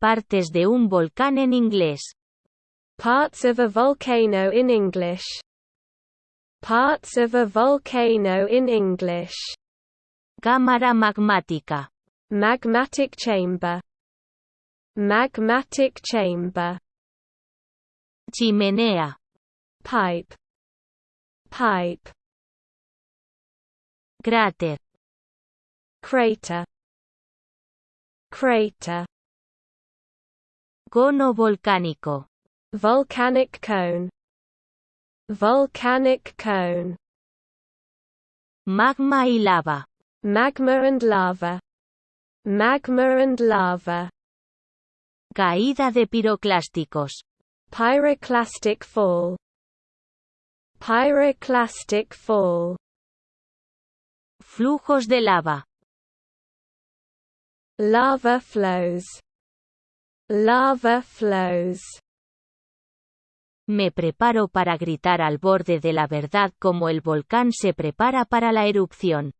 Partes de un volcán en inglés. Parts of a volcano in English. Parts of a volcano in English. Cámara magmática. Magmatic chamber. Magmatic chamber. Chimenea. Pipe. Pipe. Cráter. Crater. Crater. Cono volcánico. Volcanic cone. Volcanic cone. Magma y lava. Magma and lava. Magma and lava. Caída de piroclásticos. Pyroclastic fall. Pyroclastic fall. Flujos de lava. Lava flows. Lava flows. Me preparo para gritar al borde de la verdad como el volcán se prepara para la erupción.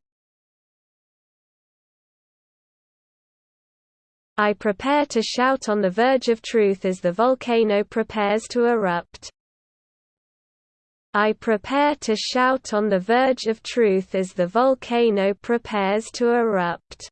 I prepare to shout on the verge of truth as the volcano prepares to erupt. I prepare to shout on the verge of truth as the volcano prepares to erupt.